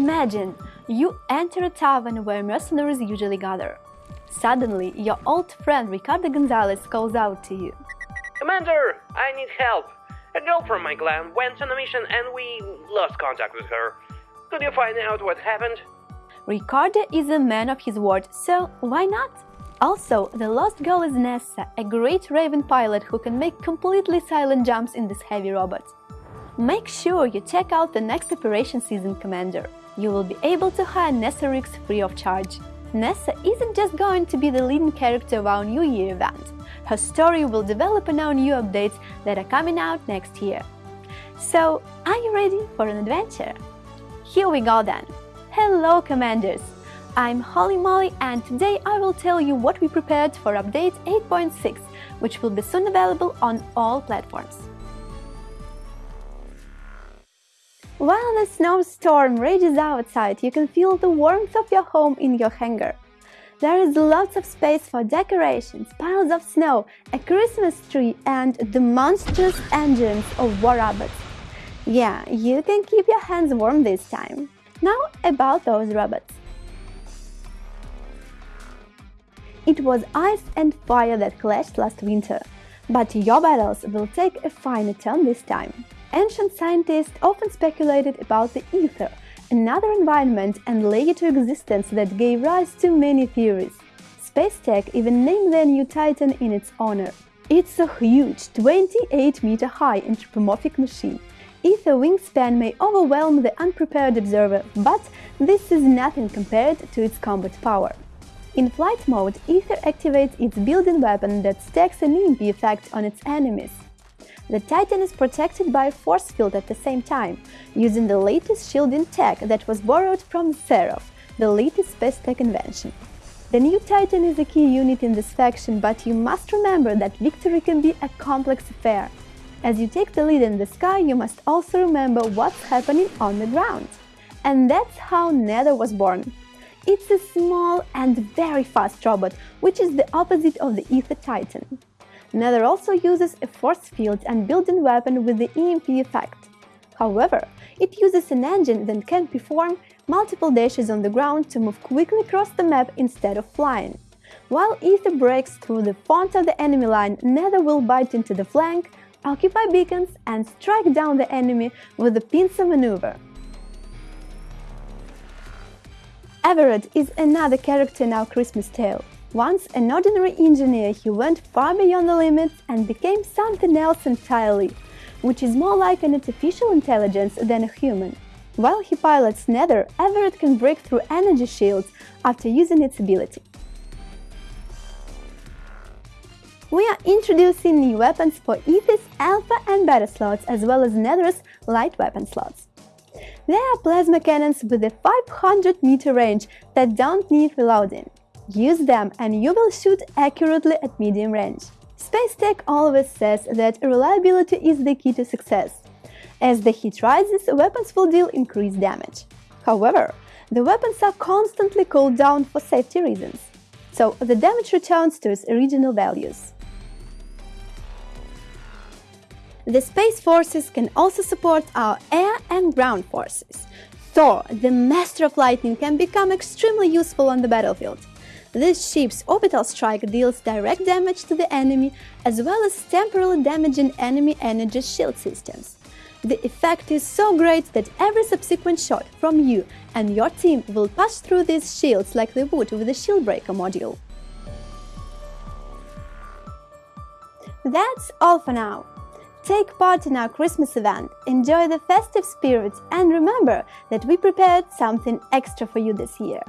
Imagine, you enter a tavern where mercenaries usually gather. Suddenly, your old friend Ricardo Gonzalez calls out to you. Commander, I need help. A girl from my clan went on a mission and we lost contact with her. Could you find out what happened? Ricardo is a man of his word, so why not? Also, the lost girl is Nessa, a great Raven pilot who can make completely silent jumps in this heavy robot. Make sure you check out the next Operation Season Commander. You will be able to hire Nessa free of charge. Nessa isn't just going to be the leading character of our New Year event. Her story will develop in our new updates that are coming out next year. So, are you ready for an adventure? Here we go then! Hello Commanders! I'm Holly Molly and today I will tell you what we prepared for update 8.6, which will be soon available on all platforms. While the snowstorm rages outside, you can feel the warmth of your home in your hangar. There is lots of space for decorations, piles of snow, a Christmas tree and the monstrous engines of war robots. Yeah, you can keep your hands warm this time. Now about those robots. It was ice and fire that clashed last winter, but your battles will take a finer turn this time. Ancient scientists often speculated about the ether, another environment and layer to existence that gave rise to many theories. Spacetech even named their new Titan in its honor. It's a huge, 28-meter-high anthropomorphic machine. Ether wingspan may overwhelm the unprepared observer, but this is nothing compared to its combat power. In flight mode, Ether activates its built-in weapon that stacks an EMP effect on its enemies. The Titan is protected by a force field at the same time, using the latest shielding tech that was borrowed from Seraph, the latest space tech invention. The new Titan is a key unit in this faction, but you must remember that victory can be a complex affair. As you take the lead in the sky, you must also remember what's happening on the ground. And that's how Nether was born. It's a small and very fast robot, which is the opposite of the Ether Titan. Nether also uses a force field and built-in weapon with the EMP effect. However, it uses an engine that can perform multiple dashes on the ground to move quickly across the map instead of flying. While Ether breaks through the front of the enemy line, Nether will bite into the flank, occupy beacons and strike down the enemy with the pincer maneuver. Everett is another character in our Christmas tale. Once an ordinary engineer, he went far beyond the limits and became something else entirely, which is more like an artificial intelligence than a human. While he pilots Nether, Everett can break through energy shields after using its ability. We are introducing new weapons for Ether's alpha and beta slots as well as Nether's light weapon slots. They are plasma cannons with a 500 meter range that don't need reloading. Use them and you will shoot accurately at medium range. Space Tech always says that reliability is the key to success. As the heat rises, weapons will deal increased damage. However, the weapons are constantly cooled down for safety reasons, so the damage returns to its original values. The Space Forces can also support our air and ground forces. Thor, the Master of Lightning, can become extremely useful on the battlefield. This ship's orbital strike deals direct damage to the enemy, as well as temporarily damaging enemy energy shield systems. The effect is so great that every subsequent shot from you and your team will pass through these shields like they would with the shield breaker module. That's all for now. Take part in our Christmas event, enjoy the festive spirit and remember that we prepared something extra for you this year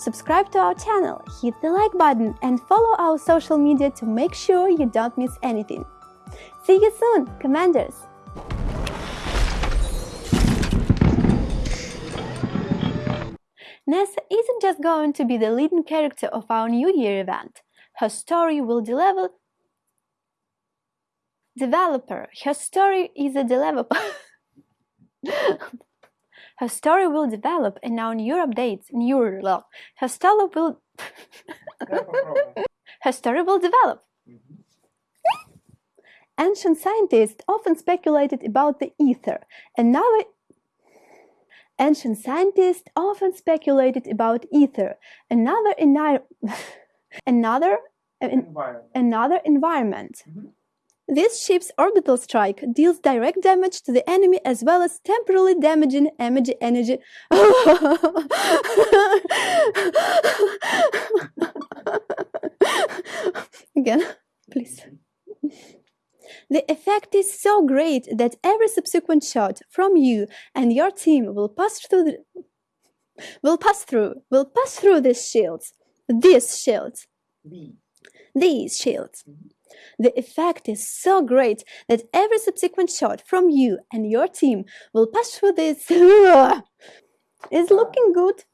subscribe to our channel, hit the like button and follow our social media to make sure you don't miss anything. See you soon, Commanders! Nessa isn't just going to be the leading character of our New Year event. Her story will deliver... Developer. Her story is a developer. Her story will develop and now new updates, new love. Her story will Her story will develop. Ancient scientists often speculated about the ether, another, Ancient scientists often speculated about ether, another, enir- another, an- Environment. another environment. Mhm. This ship's orbital strike deals direct damage to the enemy as well as temporarily damaging energy energy. Again, please. The effect is so great that every subsequent shot from you and your team will pass through the, will pass through will pass through these shields. These shields. The. These shields. Mm-hmm. The effect is so great that every subsequent shot from you and your team will pass through this. is looking good.